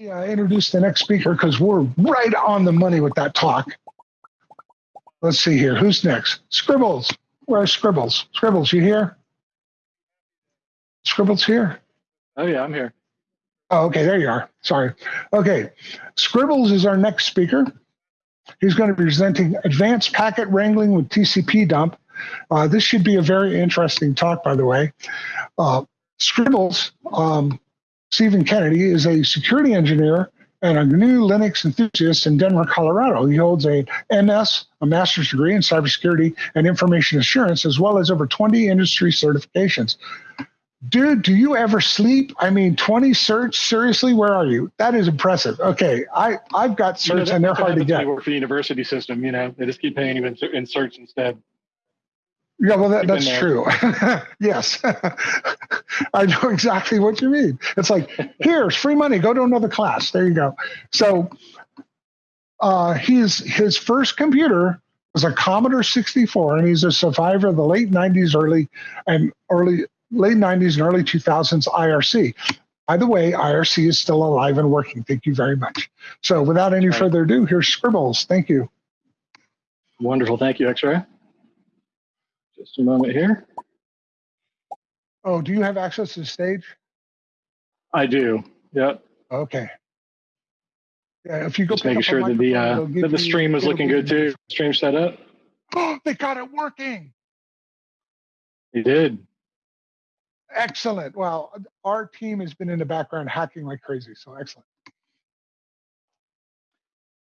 uh, introduce the next speaker because we're right on the money with that talk. Let's see here. Who's next? Scribbles. Where's Scribbles? Scribbles, you here? Scribbles here? Oh, yeah, I'm here. Oh, okay, there you are. Sorry. Okay, Scribbles is our next speaker. He's going to be presenting advanced packet wrangling with TCP dump. Uh, this should be a very interesting talk, by the way. Uh, Scribbles, um, Stephen Kennedy, is a security engineer and a new Linux enthusiast in Denver, Colorado. He holds a MS, a master's degree in cybersecurity and information assurance, as well as over 20 industry certifications. Dude, do you ever sleep? I mean, 20 certs? Seriously, where are you? That is impressive. Okay, I, I've got certs You know, and they're hard to get. you work for the university system, you know, they just keep paying you in, in search instead. Yeah, well, that, that's true. yes. I know exactly what you mean. It's like, here's free money, go to another class. There you go. So uh, he's, his first computer was a Commodore 64, and he's a survivor of the late 90s, early and early late 90s and early 2000s IRC. By the way, IRC is still alive and working. Thank you very much. So without any Right. further ado, here's Scribbles. Thank you. Wonderful. Thank you, X-Ray. Just a moment here. Oh, do you have access to the stage? I do. Yep. Okay. Yeah, if you go Just making sure that the uh, that the stream was it'll looking good too. Stream set up. Oh, they got it working. You did. Excellent. Well, our team has been in the background hacking like crazy. So excellent.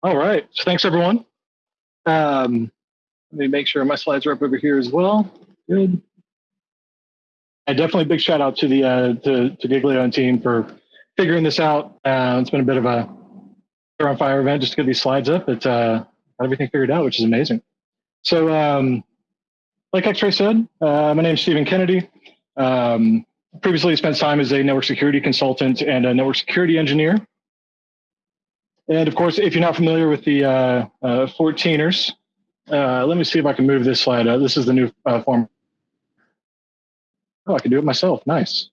All right. So thanks everyone. Um, let me make sure my slides are up over here as well. Good. And definitely big shout out to the uh, to, to Giglio and team for figuring this out. Uh, it's been a bit of a fire on fire event just to get these slides up. But uh, got everything figured out, which is amazing. So, um, like X-Ray said, uh, my name is Stephen Kennedy. Um, previously spent time as a network security consultant and a network security engineer. And of course, if you're not familiar with the uh, uh, 14ers, uh, let me see if I can move this slide. Uh, this is the new uh, form. Oh, I can do it myself. Nice.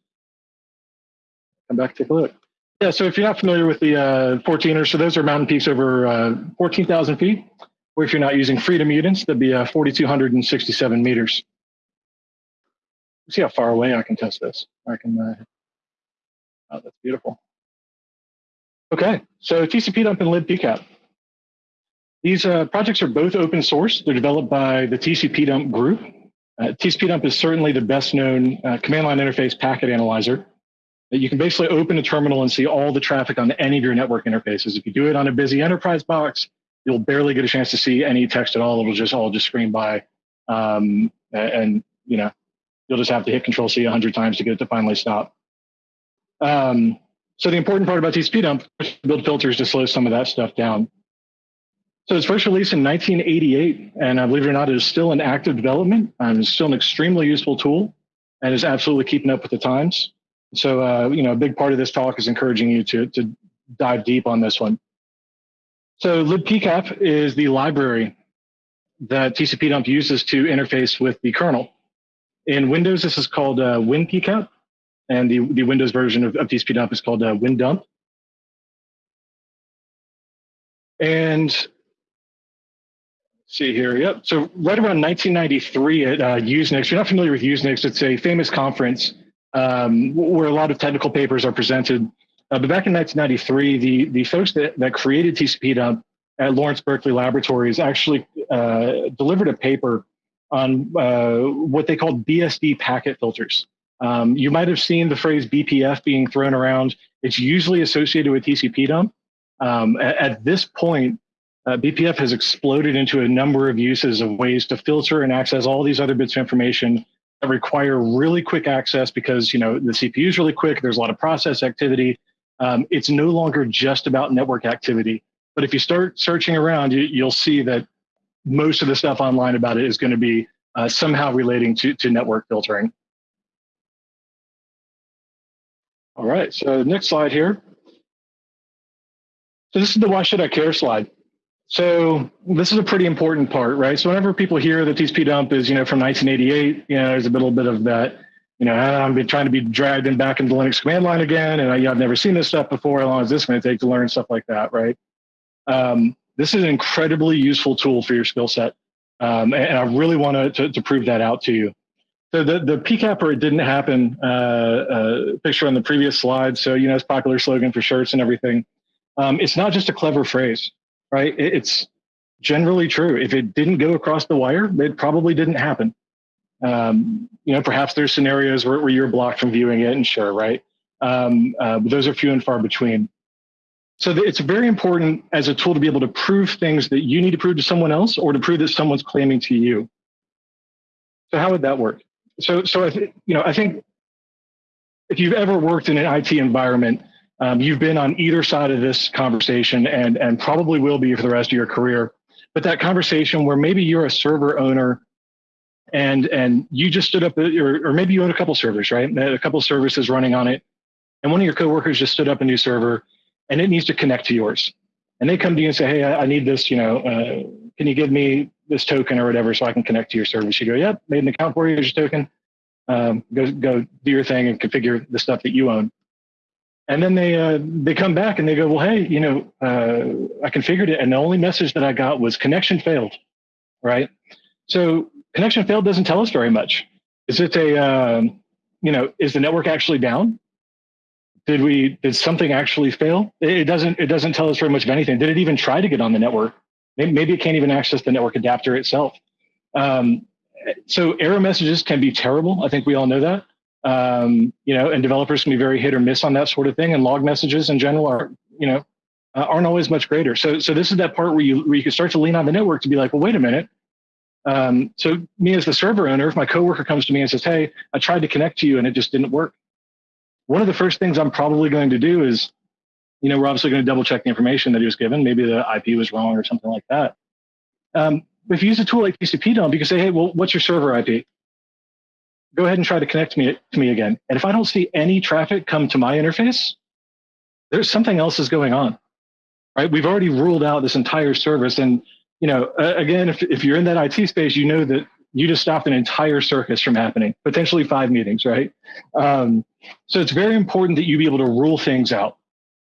Come back, take a look. Yeah, so if you're not familiar with the uh, 14ers, so those are mountain peaks over uh, 14,000 feet. Or if you're not using freedom units, that'd be uh, 4,267 meters. See how far away I can test this. I can. Uh, oh, that's beautiful. Okay, so TCP dump and libpcap. These uh, projects are both open source. They're developed by the TCP dump group. Uh, TCP dump is certainly the best known uh, command line interface packet analyzer. You can basically open a terminal and see all the traffic on any of your network interfaces. If you do it on a busy enterprise box, you'll barely get a chance to see any text at all. It'll just all just screen by, um, and you know you'll just have to hit Control C a hundred times to get it to finally stop. Um, so the important part about TCP dump is build filters to slow some of that stuff down. So it's first released in 1988, and uh, believe it or not, it is still in active development. Um, it's still an extremely useful tool, and is absolutely keeping up with the times. So uh, you know, a big part of this talk is encouraging you to to dive deep on this one. So libpcap is the library that TCP dump uses to interface with the kernel. In Windows, this is called uh, WinPcap, and the, the Windows version of, of TCP dump is called uh, WinDump. And see here, yep. So right around 1993 at uh, Usenix, if you're not familiar with Usenix, it's a famous conference um, where a lot of technical papers are presented. Uh, but back in 1993, the, the folks that, that created TCP dump at Lawrence Berkeley Laboratories actually uh, delivered a paper on uh, what they called BSD packet filters. Um, you might have seen the phrase BPF being thrown around. It's usually associated with TCP dump. Um, at, at, this point, uh, BPF has exploded into a number of uses of ways to filter and access all these other bits of information that require really quick access because you know the CPU is really quick. There's a lot of process activity. Um, it's no longer just about network activity. But if you start searching around, you, you'll see that most of the stuff online about it is going to be uh, somehow relating to, to network filtering. All right, so next slide here. So this is the why should I care slide. So this is a pretty important part, right? So whenever people hear that TCP dump is, you know, from 1988, you know, there's a little bit of that, you know, I'm been trying to be dragged in back into Linux command line again, and I, you know, I've never seen this stuff before. How long is this going to take to learn stuff like that, right? Um, this is an incredibly useful tool for your skill set, um, and, and, I really want to, to prove that out to you. So the the PCAP it didn't happen uh, uh, picture on the previous slide. So you know, it's popular slogan for shirts and everything. Um, it's not just a clever phrase, right? It's generally true. If it didn't go across the wire, it probably didn't happen. Um, you know, perhaps there's scenarios where, where, you're blocked from viewing it, and sure, right? Um, uh, but those are few and far between. So it's very important as a tool to be able to prove things that you need to prove to someone else, or to prove that someone's claiming to you. So how would that work? So, so I th- you know, I think if you've ever worked in an IT environment, um, you've been on either side of this conversation, and and probably will be for the rest of your career. But that conversation where maybe you're a server owner and and you just stood up or, or maybe you own a couple servers right? A couple services running on it. And one of your coworkers just stood up a new server and it needs to connect to yours. And they come to you and say hey i, I need this you know uh, can you give me this token or whatever so i can connect to your service? You go yep made an account for you here's your token. Um, go go do your thing and configure the stuff that you own and then they uh, they come back and they go well hey you know uh, i configured it and the only message that i got was connection failed right so connection failed doesn't tell us very much. Is it a, um, you know, is the network actually down? Did we, did something actually fail? It doesn't, it doesn't tell us very much of anything. Did it even try to get on the network? Maybe it can't even access the network adapter itself. Um, so error messages can be terrible. I think we all know that. Um, you know, and developers can be very hit or miss on that sort of thing. And log messages in general are, you know, uh, aren't always much greater. So, so this is that part where you where you can start to lean on the network to be like, well, wait a minute, um, so me as the server owner, if my coworker comes to me and says, "Hey, I tried to connect to you and it just didn't work," one of the first things I'm probably going to do is, you know, we're obviously going to double check the information that he was given. Maybe the IP was wrong or something like that. Um, if you use a tool like TCP dump, you can say, "Hey, well, what's your server IP?" Go ahead and try to connect me to me again. And if I don't see any traffic come to my interface, there's something else is going on, right? We've already ruled out this entire service and you know, uh, again, if, if you're in that IT space, you know that you just stopped an entire circus from happening, potentially five meetings, right? Um, so it's very important that you be able to rule things out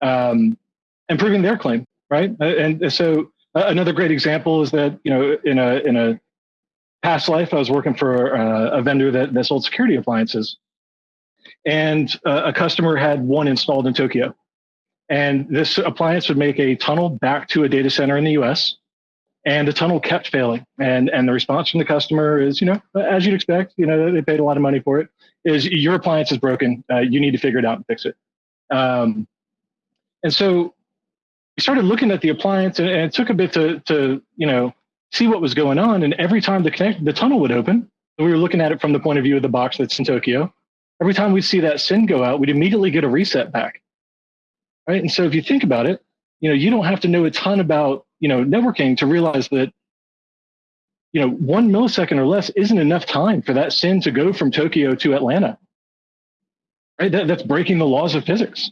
um, and proving their claim, right? Uh, and so uh, another great example is that, you know, in a, in a past life, I was working for uh, a vendor that, that sold security appliances. And uh, a customer had one installed in Tokyo. And this appliance would make a tunnel back to a data center in the US and the tunnel kept failing. And and the response from the customer is, you know, as you'd expect, you know, they paid a lot of money for it. Is your appliance is broken? Uh, you need to figure it out and fix it. Um, and so we started looking at the appliance, and, and, it took a bit to to you know see what was going on. And every time the connect the tunnel would open, we were looking at it from the point of view of the box that's in Tokyo. Every time we'd see that SYN go out, we'd immediately get a reset back. Right. And so if you think about it, you know, you don't have to know a ton about you know, networking to realize that, you know, one millisecond or less isn't enough time for that SYN to go from Tokyo to Atlanta. Right? That, that's breaking the laws of physics.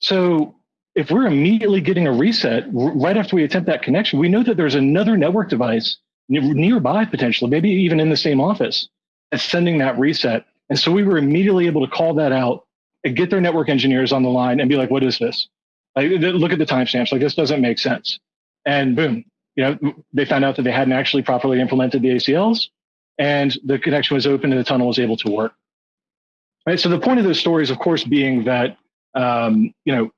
So if we're immediately getting a reset right after we attempt that connection, we know that there's another network device nearby potentially, maybe even in the same office that's sending that reset. And so we were immediately able to call that out and get their network engineers on the line and be like, what is this? Like, look at the timestamps. Like, this doesn't make sense and boom, you know, they found out that they hadn't actually properly implemented the ACLs, and the connection was open and the tunnel was able to work. Right. So the point of those stories, of course, being that um, you know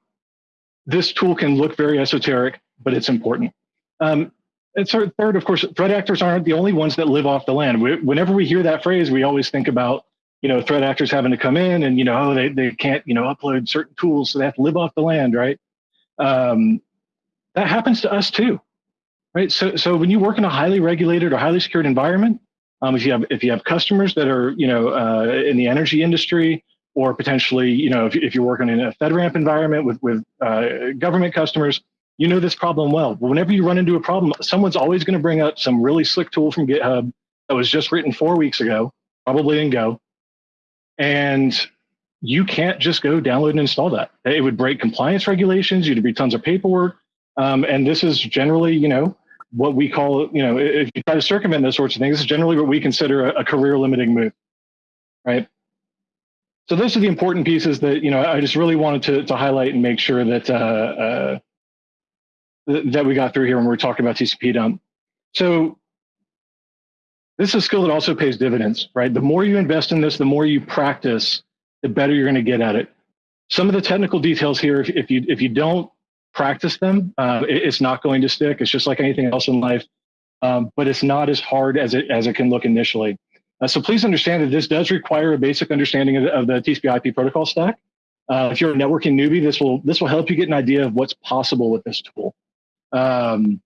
this tool can look very esoteric, but it's important. Um, and so third, of course, threat actors aren't the only ones that live off the land. We, whenever we hear that phrase, we always think about you know threat actors having to come in and you know oh, they they can't you know upload certain tools, so they have to live off the land, right? Um, that happens to us too, right? So, so when you work in a highly regulated or highly secured environment, um, if you have if you have customers that are you know uh, in the energy industry, or potentially you know if, if you're working in a FedRAMP environment with with uh, government customers, you know this problem well. Whenever you run into a problem, someone's always going to bring up some really slick tool from GitHub that was just written four weeks ago, probably in Go, and you can't just go download and install that. It would break compliance regulations. You'd be tons of paperwork. Um, and this is generally, you know, what we call, you know, if you try to circumvent those sorts of things, this is generally what we consider a, a career limiting move, right? So those are the important pieces that you know I just really wanted to to highlight and make sure that uh, uh, th- that we got through here when we we're talking about TCP dump. So this is a skill that also pays dividends, right? The more you invest in this, the more you practice, the better you're going to get at it. Some of the technical details here, if, if you if you don't practice them, uh, it, it's not going to stick. It's just like anything else in life, um, but it's not as hard as it as it can look initially. Uh, so please understand that this does require a basic understanding of, of the TCP/IP protocol stack. Uh, if you're a networking newbie, this will this will help you get an idea of what's possible with this tool. Um,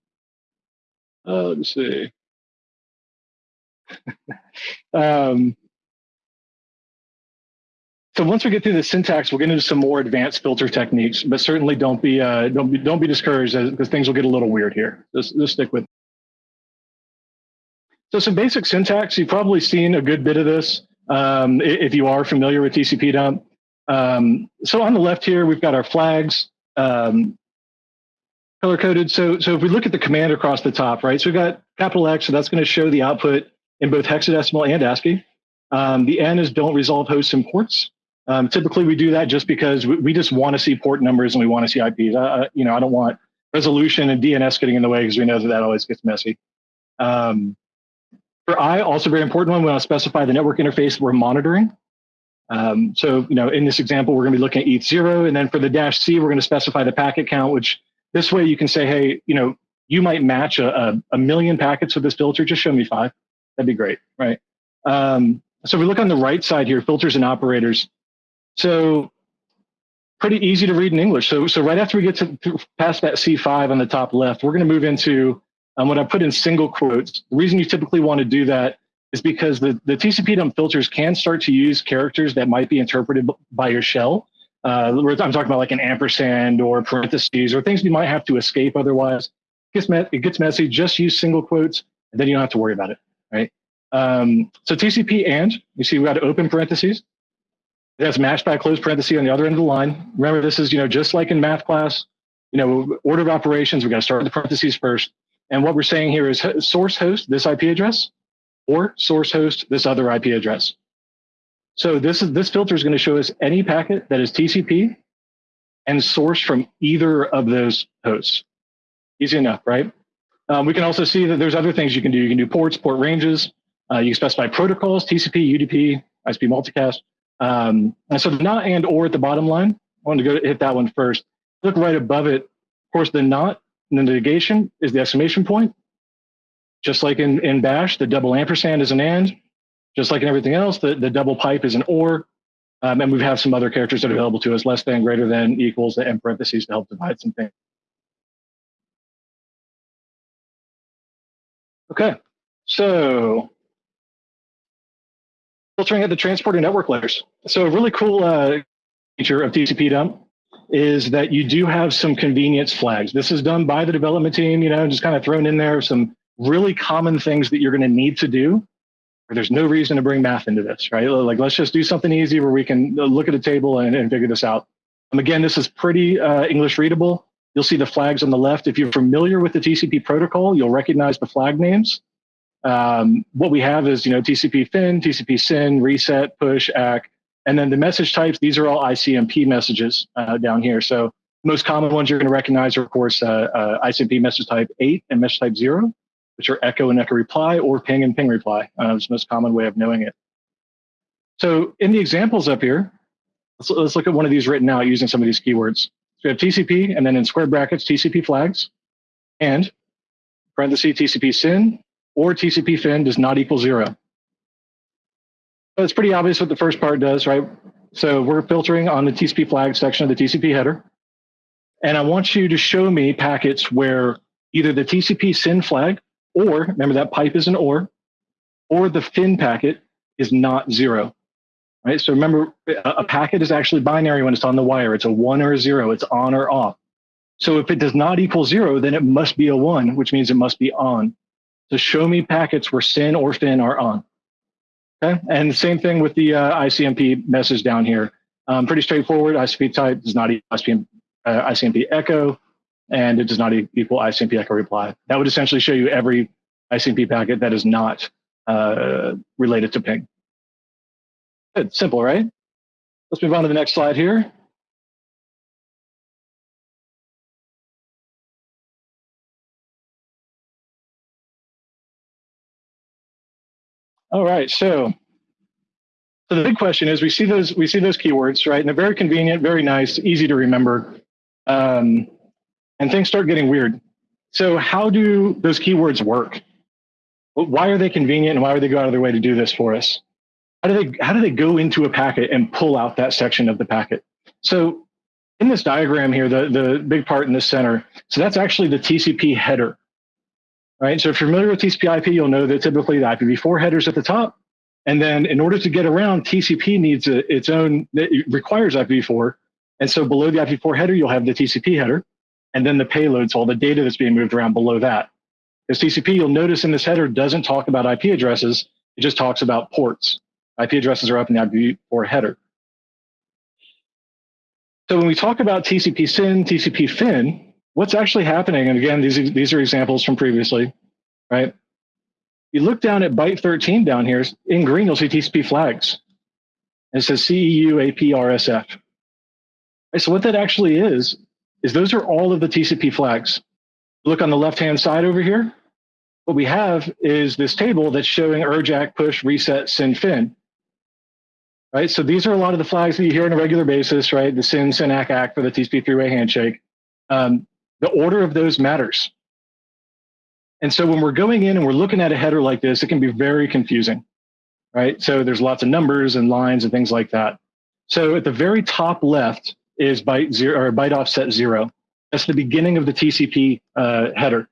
uh, let's see. um, so once we get through the syntax, we'll get into some more advanced filter techniques. But certainly don't be uh, don't be don't be discouraged because things will get a little weird here. Just, just stick with. So some basic syntax. You've probably seen a good bit of this um, if you are familiar with TCP dump. Um, so on the left here, we've got our flags um, color coded. So so if we look at the command across the top, right? So we've got capital X, so that's going to show the output in both hexadecimal and ASCII. Um, the N is don't resolve hosts and ports. Um, typically, we do that just because we, we just want to see port numbers and we want to see IPs. Uh, you know, I don't want resolution and DNS getting in the way because we know that that always gets messy. Um, for I, also very important one, we want to specify the network interface we're monitoring. Um, so, you know, in this example, we're going to be looking at ETH0, and then for the dash C, we're going to specify the packet count, which this way you can say, hey, you know, you might match a, a, a million packets with this filter, just show me five. That'd be great, right? Um, so we look on the right side here, filters and operators. So pretty easy to read in English. So, so right after we get to past that C5 on the top left, we're going to move into um, what I put in single quotes. The reason you typically want to do that is because the, the TCP dump filters can start to use characters that might be interpreted by your shell. Uh, I'm talking about like an ampersand or parentheses or things you might have to escape otherwise. It gets, it gets messy. Just use single quotes, and then you don't have to worry about it, right? Um, so TCP and, you see we got open parentheses. It has matched by a closed parenthesis on the other end of the line. Remember, this is, you know, just like in math class, you know, order of operations, we got to start with the parentheses first. And what we're saying here is source host this IP address or source host this other IP address. So this is this filter is going to show us any packet that is TCP and sourced from either of those hosts. Easy enough, right? Um, we can also see that there's other things you can do. You can do ports, port ranges. Uh, you can specify protocols, TCP, UDP, ISP multicast. Um, and so the not and or at the bottom line, I want to go hit that one first. Look right above it. Of course, the not the negation is the exclamation point. Just like in, in Bash, the double ampersand is an and. Just like in everything else, the, the double pipe is an or. Um, and we have some other characters that are available to us, less than, greater than, equals, and parentheses to help divide some things. Okay, so filtering at the transport and network layers. So a really cool uh, feature of TCP dump is that you do have some convenience flags. This is done by the development team, you know, just kind of thrown in there some really common things that you're going to need to do. There's no reason to bring math into this, right? Like, let's just do something easy where we can look at a table and, and figure this out. Um, again, this is pretty uh, English readable. You'll see the flags on the left. If you're familiar with the TCP protocol, you'll recognize the flag names. Um, what we have is, you know, TCP fin, TCP SYN, reset, push, ACK, and then the message types. These are all ICMP messages uh, down here. So most common ones you're going to recognize are, of course, uh, uh ICMP message type eight and message type zero, which are echo and echo reply, or ping and ping reply. Uh, it's the most common way of knowing it. So in the examples up here, let's, let's look at one of these written out using some of these keywords. So we have TCP, and then in square brackets, TCP flags, and parenthesis TCP SYN, or TCP fin does not equal zero. It's pretty obvious what the first part does, right? So we're filtering on the TCP flag section of the TCP header. And I want you to show me packets where either the TCP SYN flag, or remember that pipe is an or, or the fin packet is not zero. Right? So remember, a packet is actually binary when it's on the wire. It's a one or a zero. It's on or off. So if it does not equal zero, then it must be a one, which means it must be on. So show me packets where SYN or fin are on. Okay, and same thing with the uh, ICMP message down here. Um, pretty straightforward. ICMP type does not equal ICMP, uh, ICMP echo, and it does not equal ICMP echo reply. That would essentially show you every ICMP packet that is not uh, related to ping. Good, simple, right? let's move on to the next slide here. All right, so so the big question is we see those we see those keywords right, and they're very convenient, very nice, easy to remember, um, and things start getting weird. So how do those keywords work? Why are they convenient, and why would they go out of their way to do this for us? How do they how do they go into a packet and pull out that section of the packet? So in this diagram here, the the big part in the center, so that's actually the TCP header right? So if you're familiar with TCP IP, you'll know that typically the IPv4 headers at the top. And then in order to get around, TCP needs a, its own, it requires IPv4. And so below the IPv4 header, you'll have the TCP header, and then the payloads, all the data that's being moved around below that. Because TCP, you'll notice in this header doesn't talk about IP addresses, it just talks about ports. IP addresses are up in the IPv4 header. So when we talk about TCP SYN, TCP FIN, what's actually happening, and again, these, these are examples from previously, right? You look down at byte 13 down here, in green, you'll see TCP flags. And it says CEU AP RSF. Right, so what that actually is, is those are all of the TCP flags. Look on the left-hand side over here. What we have is this table that's showing URG ACK, push, reset, SYN, FIN. Right, so these are a lot of the flags that you hear on a regular basis, right? The SYN, SYN, ACK, ACK for the TCP three-way handshake. Um, the order of those matters. And so when we're going in and we're looking at a header like this, it can be very confusing, right? So there's lots of numbers and lines and things like that. So at the very top left is byte zero or byte offset zero. That's the beginning of the TCP uh, header,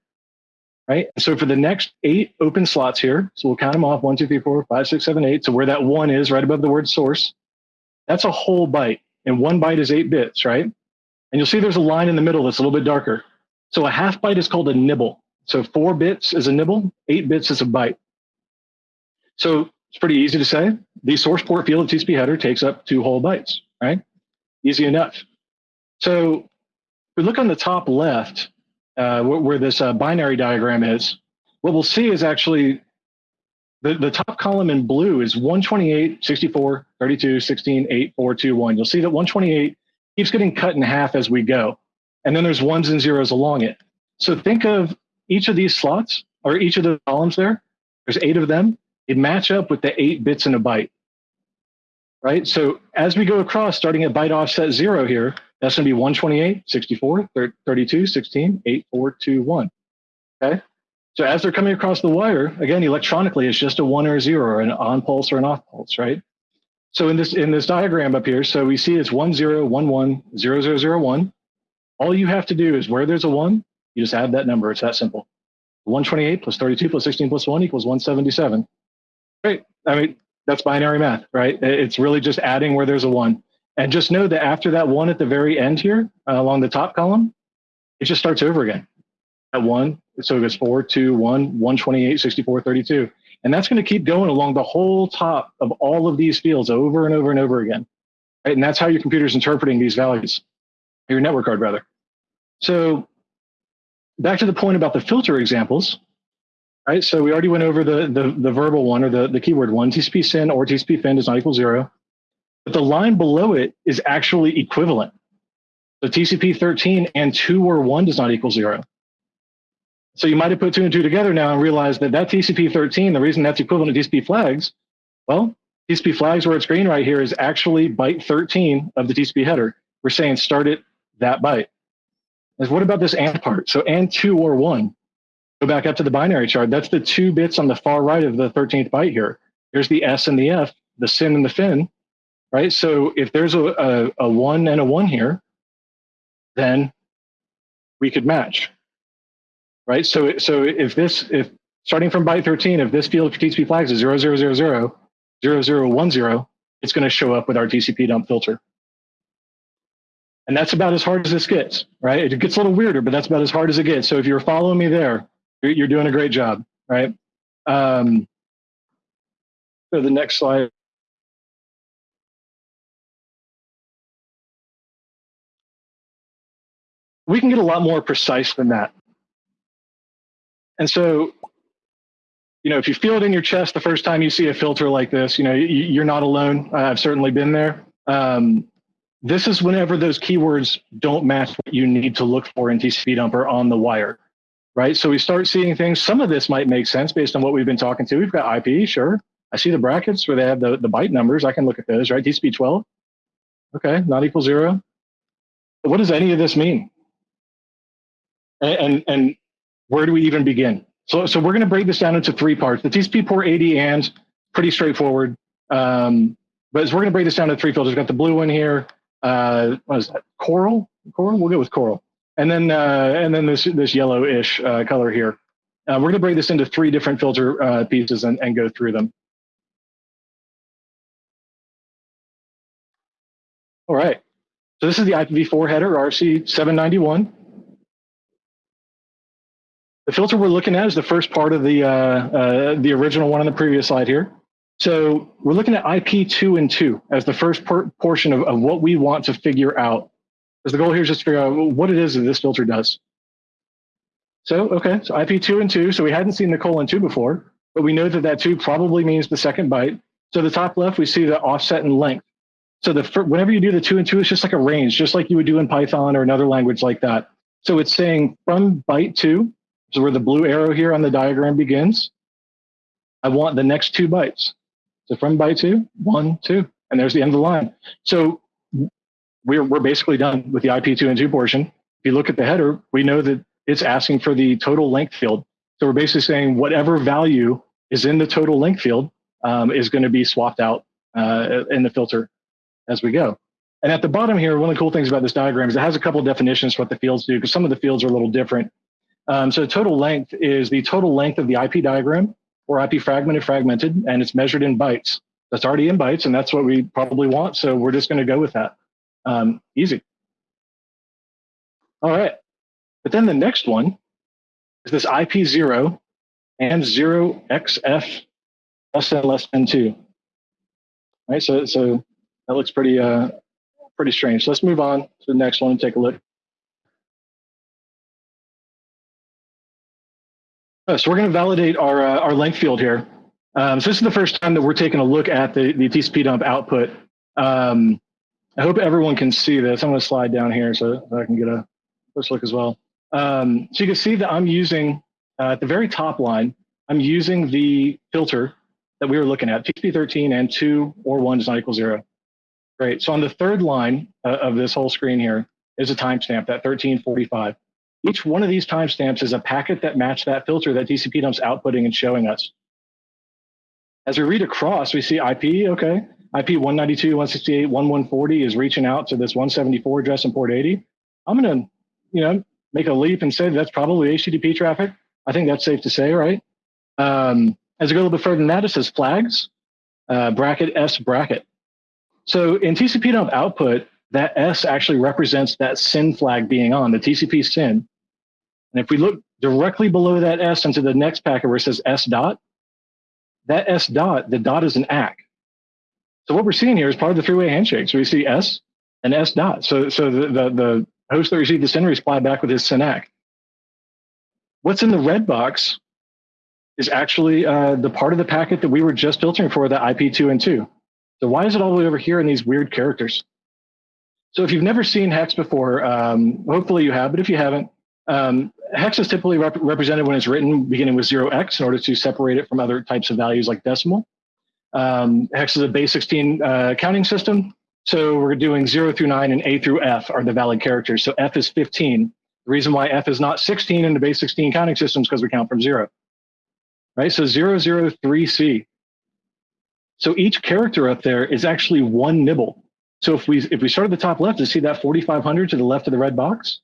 right? So for the next eight open slots here, so we'll count them off, one, two, three, four, five, six, seven, eight. So where that one is right above the word source, that's a whole byte. And one byte is eight bits, right? And you'll see there's a line in the middle that's a little bit darker. So a half byte is called a nibble. So four bits is a nibble, eight bits is a byte. So it's pretty easy to say. The source port field of TCP header takes up two whole bytes, right? Easy enough. So if we look on the top left, uh, where, this uh, binary diagram is, what we'll see is actually the, the top column in blue is 128, 64, 32, 16, 8, 4, 2, 1. You'll see that 128 keeps getting cut in half as we go. And then there's ones and zeros along it. So think of each of these slots or each of the columns there. There's eight of them. It match up with the eight bits in a byte. Right. So as we go across, starting at byte offset zero here, that's going to be 128, 64, 32, 16, 8, 4, 2, 1. Okay. So as they're coming across the wire, again, electronically, it's just a one or a zero or an on pulse or an off pulse, right? So in this in this diagram up here, so we see it's one zero one one zero zero zero one. All you have to do is where there's a one, you just add that number. It's that simple. 128 plus 32 plus 16 plus 1 equals 177. Great. I mean, that's binary math, right? It's really just adding where there's a one. And just know that after that one at the very end here, uh, along the top column, it just starts over again. At one, so it goes 4, 2, 1, 128, 64, 32. And that's going to keep going along the whole top of all of these fields over and over and over again. Right? And that's how your computer's interpreting these values, your network card rather. So back to the point about the filter examples, right? So we already went over the, the, the verbal one or the, the keyword one, TCP SYN or TCP FIN does not equal zero. But the line below it is actually equivalent. So TCP 13 and two or one does not equal zero. So you might have put two and two together now and realized that that TCP 13, the reason that's equivalent to TCP flags, well, TCP flags where it's green right here is actually byte 13 of the TCP header. We're saying start at that byte. Is what about this and part? So and two or one. Go back up to the binary chart. That's the two bits on the far right of the 13th byte here. Here's the S and the F, the SYN and the FIN, right? So if there's a, a, a one and a one here, then we could match right? So, so if this, if starting from byte 13, if this field for TCP flags is 0000, 0010, it's going to show up with our TCP dump filter. And that's about as hard as this gets, right? It gets a little weirder, but that's about as hard as it gets. So if you're following me there, you're doing a great job, right? Um, so the next slide. We can get a lot more precise than that. And so, you know, if you feel it in your chest the first time you see a filter like this, you know, you, are not alone. I've certainly been there. Um, this is whenever those keywords don't match what you need to look for in TCP dumper on the wire, right? So we start seeing things. Some of this might make sense based on what we've been talking to. We've got IP, sure. I see the brackets where they have the, the byte numbers. I can look at those, right? TCP 12. Okay, not equal zero. What does any of this mean? And, and, and where do we even begin? So, so we're going to break this down into three parts. The TCP port 80 and pretty straightforward. Um, but we're going to break this down to three filters, we've got the blue one here. Uh, what is that? Coral? Coral? We'll go with coral. And then, uh, and then this, this yellowish uh, color here. Uh, we're going to break this into three different filter uh, pieces and, and go through them. All right. So this is the IPv4 header, RFC791. The filter we're looking at is the first part of the, uh, uh, the original one on the previous slide here. So we're looking at IP2 and 2 as the first por portion of, of what we want to figure out. Because the goal here is just to figure out what it is that this filter does. So, okay, so IP2 and 2. So we hadn't seen the colon 2 before, but we know that that 2 probably means the second byte. So the top left, we see the offset and length. So the whenever you do the 2 and 2, it's just like a range, just like you would do in Python or another language like that. So it's saying from byte 2, so where the blue arrow here on the diagram begins, I want the next two bytes. So from byte two, one, two, and there's the end of the line. So we're, we're basically done with the IP2 and 2 portion. If you look at the header, we know that it's asking for the total length field. So we're basically saying whatever value is in the total length field um, is going to be swapped out uh, in the filter as we go. And at the bottom here, one of the cool things about this diagram is it has a couple of definitions for what the fields do, because some of the fields are a little different. Um, so total length is the total length of the IP datagram or IP fragmented fragmented, and it's measured in bytes. That's already in bytes, and that's what we probably want. So we're just going to go with that. Um, easy. All right. But then the next one is this IP0 and 0xf less than less than 2. All right, so, so that looks pretty, uh, pretty strange. Let's move on to the next one and take a look. Uh, so we're going to validate our, uh, our length field here. Um, so this is the first time that we're taking a look at the, the TCP dump output. Um, I hope everyone can see this. I'm going to slide down here so I can get a close look as well. Um, so you can see that I'm using, uh, at the very top line, I'm using the filter that we were looking at, TCP13 and 2 or 1 does not equal 0. Great. So on the third line uh, of this whole screen here is a timestamp, that 1345. Each one of these timestamps is a packet that match that filter that TCP dump's outputting and showing us. As we read across, we see IP, okay, IP 192, 168, 1140 is reaching out to this 174 address in port 80. I'm to, you know, make a leap and say that's probably HTTP traffic. I think that's safe to say, right? Um, as we go a little bit further than that, it says flags, uh, bracket S bracket. So in TCP dump output, that S actually represents that SYN flag being on, the TCP SYN. And if we look directly below that S into the next packet where it says S dot, that S dot, the dot is an ACK. So what we're seeing here is part of the three-way handshake. So we see S and S dot. So, so the, the, the host that received the SYN reply back with his ACK. What's in the red box is actually uh, the part of the packet that we were just filtering for, the IP2 and 2. So why is it all the way over here in these weird characters? So if you've never seen hex before, um, hopefully you have, but if you haven't, um, hex is typically rep represented when it's written beginning with 0x in order to separate it from other types of values like decimal. Um, hex is a base 16 uh, counting system. So we're doing 0 through 9 and A through F are the valid characters. So F is 15. The reason why F is not 16 in the base 16 counting system is because we count from 0. Right? So 003C. So each character up there is actually one nibble. So if we if we start at the top left to see that 4500 to the left of the red box,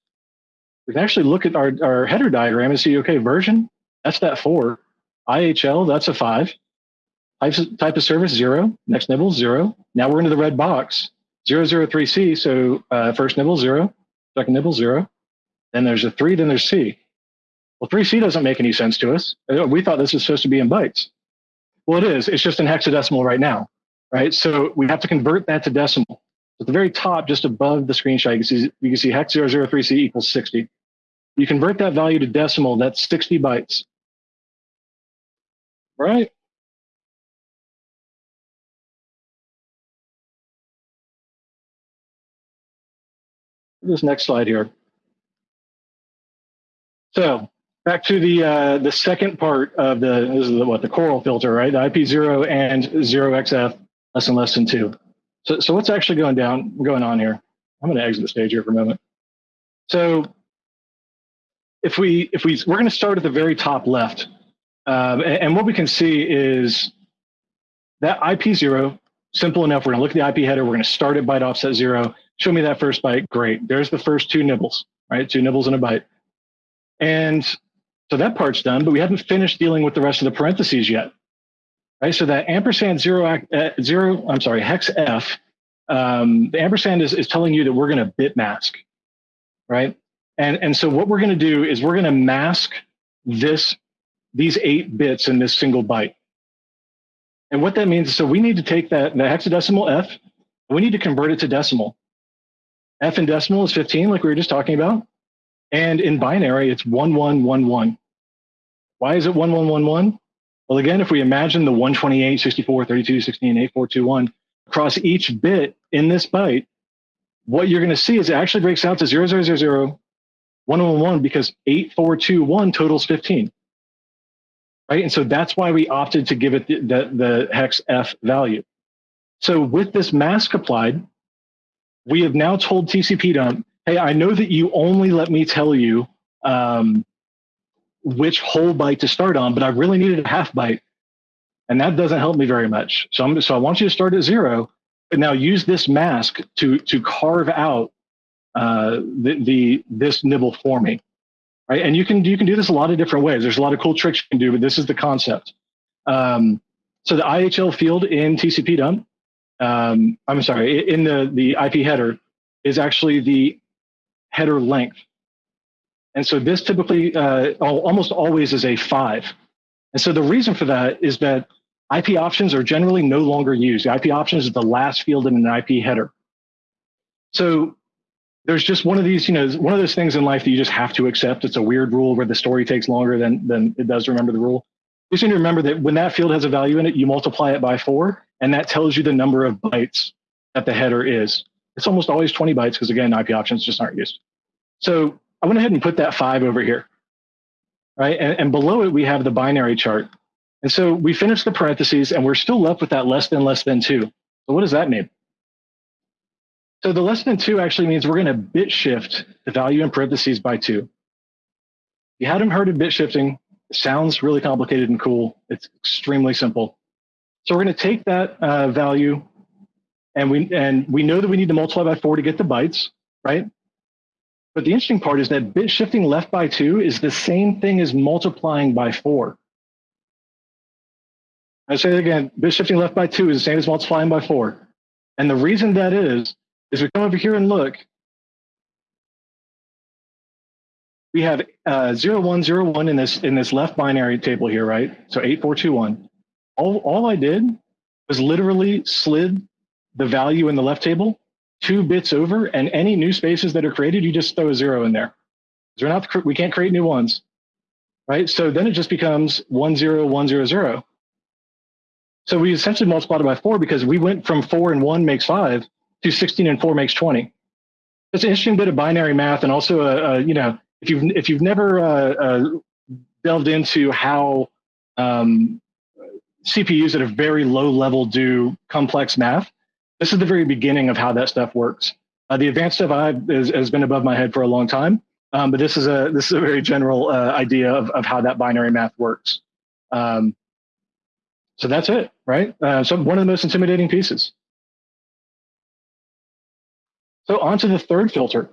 we can actually look at our, our header diagram and see, okay, version, that's that four. IHL, that's a five. Type, type of service, zero. Next nibble, zero. Now we're into the red box, 003C. So uh, first nibble, zero. Second nibble, zero. Then there's a three, then there's C. Well, 3C doesn't make any sense to us. Uh, we thought this was supposed to be in bytes. Well, it is. It's just in hexadecimal right now, right? So we have to convert that to decimal. At the very top, just above the screenshot, you can see, you can see hex 003C equals 60. You convert that value to decimal, that's 60 bytes. Right? this next slide here. So back to the uh, the second part of the this is the, what the coral filter, right? The IP0 and 0xf less than less than two. So so what's actually going down going on here? I'm going to exit the stage here for a moment. So if we if we we're going to start at the very top left, um, and, and what we can see is that IP0 simple enough. We're going to look at the IP header. We're going to start at byte offset zero. Show me that first byte. Great. There's the first two nibbles, right? Two nibbles in a byte. And so that part's done, but we haven't finished dealing with the rest of the parentheses yet. Right. So that ampersand zero, uh, zero I'm sorry, hex F, um, the ampersand is, is telling you that we're going to bit mask. Right. And, and so what we're going to do is we're going to mask this, these eight bits in this single byte. And what that means is so we need to take that, the hexadecimal F, we need to convert it to decimal. F in decimal is 15, like we were just talking about. And in binary, it's 1111. Why is it 1111? Well, again, if we imagine the 128, 64, 32, 16, 8421 across each bit in this byte, what you're going to see is it actually breaks out to 0000, 111 because 8421 totals 15. Right. And so that's why we opted to give it the, the, the hex F value. So with this mask applied, we have now told TCP dump, hey, I know that you only let me tell you um, which whole byte to start on, but I really needed a half byte. And that doesn't help me very much. So, I'm, so I want you to start at zero, but now use this mask to, to carve out uh, the, the this nibble for me, right? And you can you can do this a lot of different ways. There's a lot of cool tricks you can do, but this is the concept. Um, so the IHL field in TCP dump, um, I'm sorry, in the the IP header is actually the header length, and so this typically uh, almost always is a five. And so the reason for that is that IP options are generally no longer used. The IP options is the last field in an IP header. So there's just one of these, you know, one of those things in life that you just have to accept. It's a weird rule where the story takes longer than, than it does remember the rule. You just need to remember that when that field has a value in it, you multiply it by four, and that tells you the number of bytes that the header is. It's almost always 20 bytes because again, IP options just aren't used. So I went ahead and put that five over here, right? And, and below it, we have the binary chart. And so we finished the parentheses and we're still left with that less than less than two. So what does that mean? So the less than two actually means we're going to bit shift the value in parentheses by two. You hadn't heard of bit shifting. It sounds really complicated and cool. It's extremely simple. So we're going to take that uh, value and we, and we know that we need to multiply by four to get the bytes, right? But the interesting part is that bit shifting left by two is the same thing as multiplying by four. I say it again, bit shifting left by two is the same as multiplying by four. And the reason that is is we come over here and look, we have uh, 0101 in this in this left binary table here, right? So 8421. All, all I did was literally slid the value in the left table two bits over, and any new spaces that are created, you just throw a zero in there. We're not, we can't create new ones, right? So then it just becomes one zero one zero zero. So we essentially multiplied it by four because we went from four and one makes five to 16 and 4 makes 20. It's an interesting bit of binary math, and also, a, a you know, if you've if you've never uh, uh, delved into how um, CPUs at a very low level do complex math, this is the very beginning of how that stuff works. Uh, the advanced stuff I is, has been above my head for a long time, um, but this is a this is a very general uh, idea of, of how that binary math works. Um, so that's it, right? Uh, so one of the most intimidating pieces. So on to the third filter.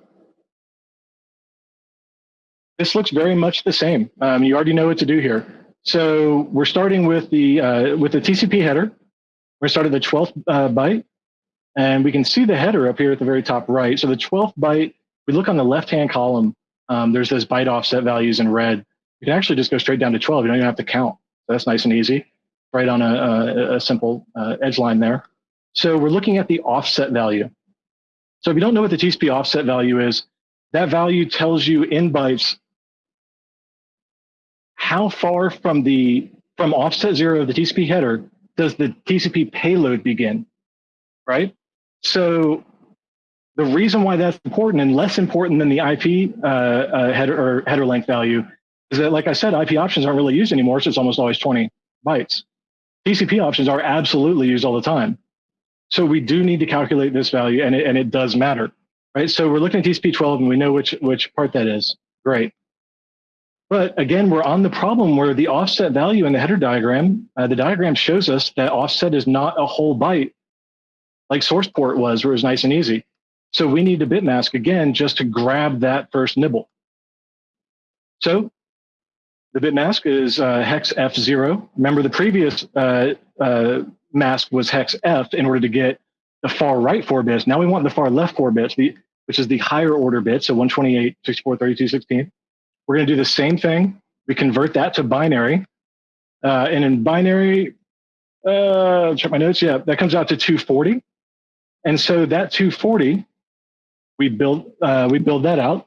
This looks very much the same. Um, you already know what to do here. So we're starting with the uh, with the TCP header. We're starting the 12th uh, byte, and we can see the header up here at the very top right. So the 12th byte, we look on the left-hand column. Um, there's those byte offset values in red. You can actually just go straight down to 12. You don't even have to count. So that's nice and easy, right on a, a, a simple uh, edge line there. So we're looking at the offset value. So if you don't know what the TCP offset value is, that value tells you in bytes how far from the from offset zero of the TCP header does the TCP payload begin, right? So the reason why that's important and less important than the IP uh, uh, header or header length value is that, like I said, IP options aren't really used anymore, so it's almost always 20 bytes. TCP options are absolutely used all the time. So we do need to calculate this value, and it, and it does matter, right? So we're looking at TCP 12, and we know which which part that is. Great. But again, we're on the problem where the offset value in the header diagram, uh, the diagram shows us that offset is not a whole byte like source port was, where it was nice and easy. So we need to bit mask again just to grab that first nibble. So the bit mask is uh, hex F0. Remember the previous uh, uh, mask was hex F in order to get the far right four bits. Now we want the far left four bits, which is the higher order bit, so 128, 64, 32, 16. We're going to do the same thing. We convert that to binary. Uh, and in binary, uh, check my notes. Yeah, that comes out to 240. And so that 240, we build uh, we build that out.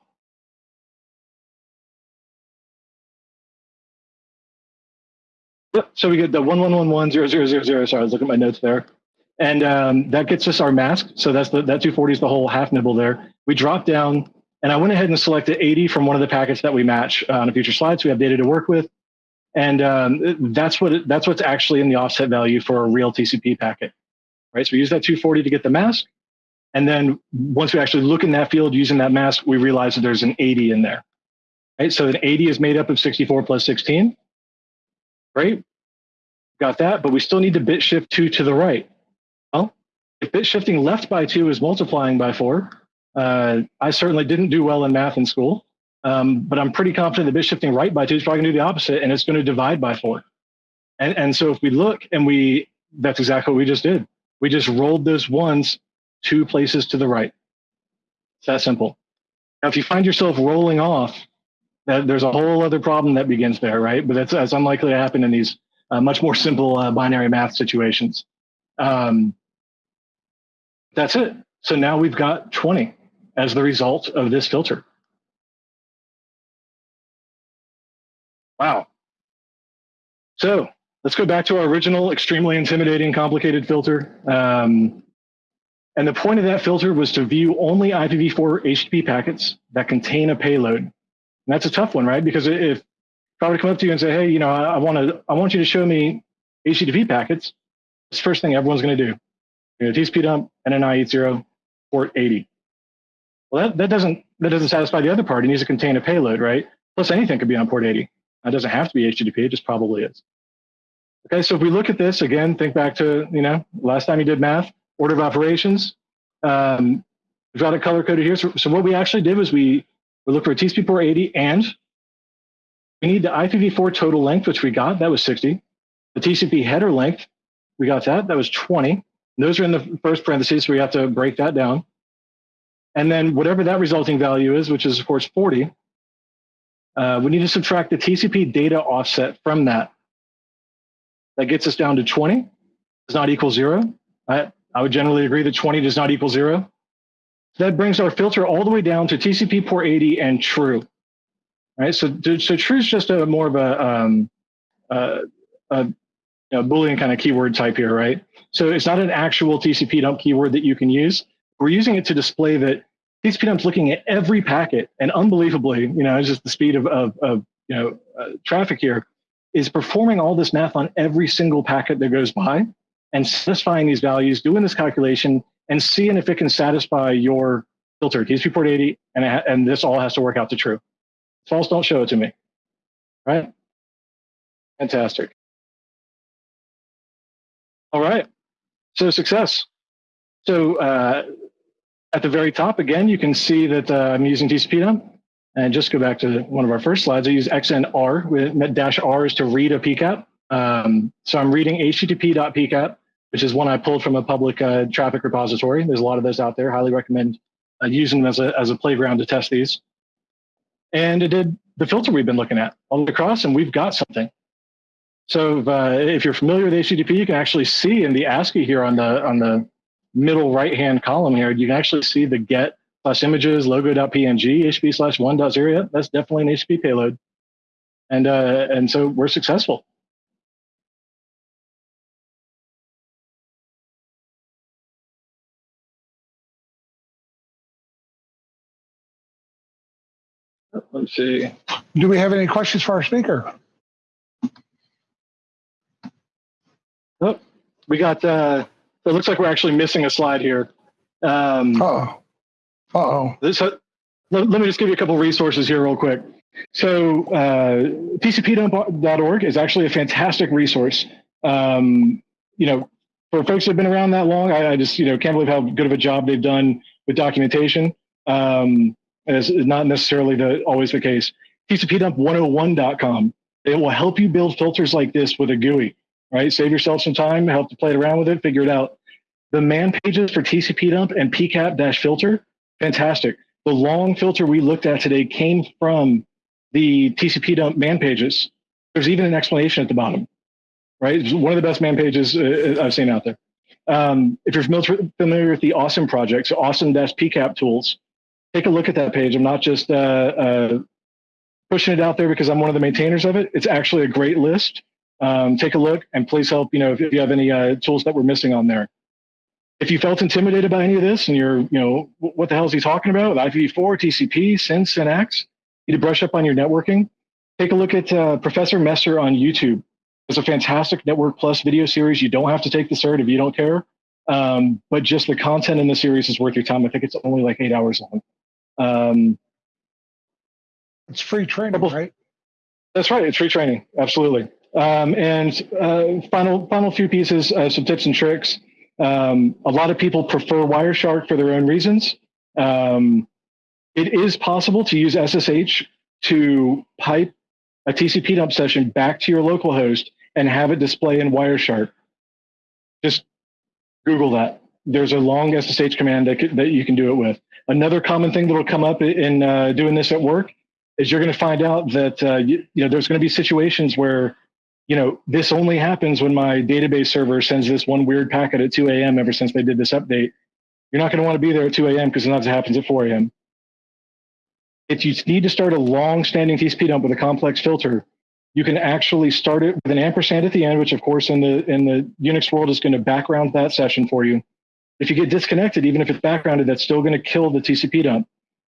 Yep. So we get the one one one one zero zero zero zero. Sorry, I was looking at my notes there, and um, that gets us our mask. So that's the that 240 is the whole half nibble there. We drop down and I went ahead and selected 80 from one of the packets that we match uh, on a future slide. So we have data to work with. And um, that's what it, that's what's actually in the offset value for a real TCP packet, right? So we use that 240 to get the mask. And then once we actually look in that field using that mask, we realize that there's an 80 in there, right? So an 80 is made up of 64 plus 16, right? Got that, but we still need to bit shift two to the right. Well, if bit shifting left by two is multiplying by four, uh, I certainly didn't do well in math in school, um, but I'm pretty confident that bit shifting right by two is probably going to do the opposite, and it's going to divide by four. And, and so if we look and we, that's exactly what we just did. We just rolled those ones two places to the right. It's that simple. Now, if you find yourself rolling off, that there's a whole other problem that begins there, right? But that's, that's unlikely to happen in these uh, much more simple uh, binary math situations. Um, that's it. So now we've got 20 as the result of this filter. Wow. So let's go back to our original extremely intimidating, complicated filter. Um, and the point of that filter was to view only IPv4 HTTP packets that contain a payload. And that's a tough one, right? Because if, if I were to come up to you and say, hey, you know, I, I want to, I want you to show me HTTP packets, it's the first thing everyone's going to do. You know, TCP dump, NNI 80, port 80. Well, that, that doesn't that doesn't satisfy the other part. It needs to contain a payload, right? Plus anything could be on port 80. It doesn't have to be HTTP, it just probably is. Okay, so if we look at this again, think back to, you know, last time you did math, order of operations. Um, we've got it color coded here. So, so what we actually did was we, we look for a TCP port 80 and we need the IPv4 total length, which we got, that was 60. The TCP header length, we got that, that was 20. And those are in the first parentheses, so we have to break that down. And then whatever that resulting value is, which is of course 40, uh, we need to subtract the TCP data offset from that. That gets us down to 20, does not equal zero. I, I would generally agree that 20 does not equal zero. That brings our filter all the way down to TCP port 80 and true. Right, so, so true is just a more of a, um, a know, Boolean kind of keyword type here, right? So it's not an actual TCP dump keyword that you can use. We're using it to display that TCP dump's looking at every packet, and unbelievably, you know, just the speed of, of, of you know uh, traffic here is performing all this math on every single packet that goes by and satisfying these values, doing this calculation, and seeing if it can satisfy your filter, TCP port 80, and, and this all has to work out to true. False, don't show it to me. Right? Fantastic. All right. So success. So uh, at the very top, again, you can see that uh, I'm using TCP dump. And just go back to one of our first slides. I use XNR with dash R is to read a PCAP. Um, so I'm reading http.pcap, which is one I pulled from a public uh, traffic repository. There's a lot of those out there. Highly recommend uh, using them as a, as a playground to test these. And it did the filter we've been looking at all across, and we've got something. So uh, if you're familiar with HTTP, you can actually see in the ASCII here on the on the middle right hand column here, you can actually see the get plus images logo.png hp slash 1.0. That's definitely an HTTP payload. And, uh, and so we're successful. Let's see. Do we have any questions for our speaker? Oh, We got, uh, it looks like we're actually missing a slide here. Um, Uh-oh. Uh-oh. this, uh, let, let me just give you a couple resources here real quick. So uh, tcpdump.org is actually a fantastic resource. Um, you know, for folks that have been around that long, I, I just, you know, can't believe how good of a job they've done with documentation. Um, and it's not necessarily the, always the case. tcpdump101.com. It will help you build filters like this with a GUI, right? Save yourself some time, help to play around with it, figure it out. The man pages for TCP dump and PCAP filter, fantastic. The long filter we looked at today came from the TCP dump man pages. There's even an explanation at the bottom, right? It's one of the best man pages uh, I've seen out there. Um, if you're familiar, familiar with the Awesome project, so awesome-pcap tools, take a look at that page. I'm not just uh, uh, pushing it out there because I'm one of the maintainers of it. It's actually a great list. Um, take a look and please help, you know, if, if you have any uh, tools that we're missing on there. If you felt intimidated by any of this and you're, you know, what the hell is he talking about with IPv4, TCP, SYN, SYN-ACKs, you need to brush up on your networking. Take a look at uh, Professor Messer on YouTube. It's a fantastic Network Plus video series. You don't have to take the cert if you don't care. Um, but just the content in the series is worth your time. I think it's only like eight hours long. Um, It's free training, right? that's right. It's free training. Absolutely. Um, and uh, final, final few pieces, uh, some tips and tricks. Um, a lot of people prefer Wireshark for their own reasons. Um, it is possible to use SSH to pipe a TCP dump session back to your local host and have it display in Wireshark. Just Google that. There's a long SSH command that, that you can do it with. Another common thing that will come up in uh, doing this at work is you're going to find out that uh, you, you know there's going to be situations where you know this only happens when my database server sends this one weird packet at 2 a.m. ever since they did this update. You're not going to want to be there at 2 a.m. because sometimes it happens at 4 a.m. If you need to start a long-standing TCP dump with a complex filter, you can actually start it with an ampersand at the end, which of course in the in the Unix world is going to background that session for you. If you get disconnected, even if it's backgrounded, that's still going to kill the TCP dump.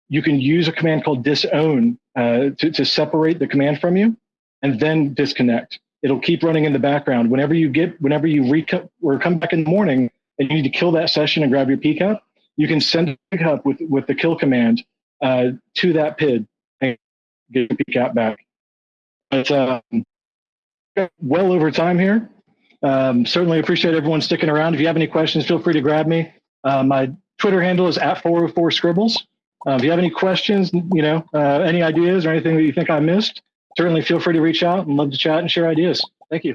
You can use a command called disown uh, to, to separate the command from you and then disconnect. It'll keep running in the background. Whenever you get, whenever you reco- or come back in the morning and you need to kill that session and grab your PCAP, you can send pickup with, with the kill command uh, to that PID and get your PCAP back. But um, well over time here. Um, certainly appreciate everyone sticking around. If you have any questions, feel free to grab me. Uh, my Twitter handle is at 404 scribbles. Uh, if you have any questions, you know, uh, any ideas or anything that you think I missed, certainly feel free to reach out and love to chat and share ideas. Thank you.